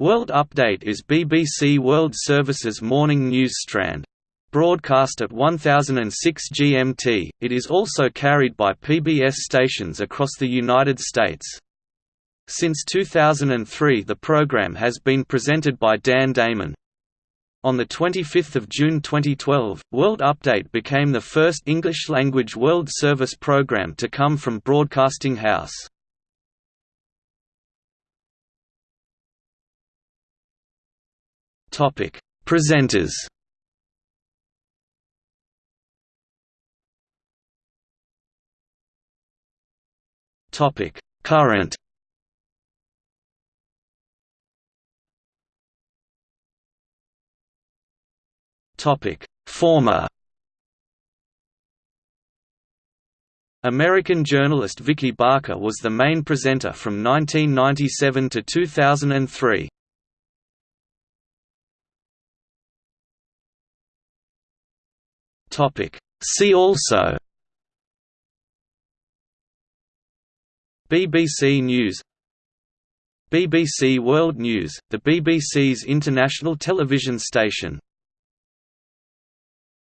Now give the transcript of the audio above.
World Update is BBC World Service's morning news strand. Broadcast at 1006 GMT, it is also carried by PBS stations across the United States. Since 2003 the program has been presented by Dan Damon. On 25 June 2012, World Update became the first English-language World Service program to come from Broadcasting House. Topic: Presenters. Topic: Current. Topic: Former. American journalist Vicki Barker was the main presenter from 1997 to 2003. Topic. See also. BBC News. BBC World News, the BBC's international television station